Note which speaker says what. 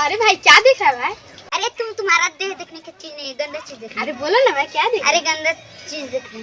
Speaker 1: अरे भाई क्या देख रहा है भाई?
Speaker 2: अरे तुम तुम्हारा देह देखने की चीज़ नहीं गंदा चीज़ देख
Speaker 1: अरे बोलो ना भाई क्या देख
Speaker 2: अरे गंदा चीज़ देख रहे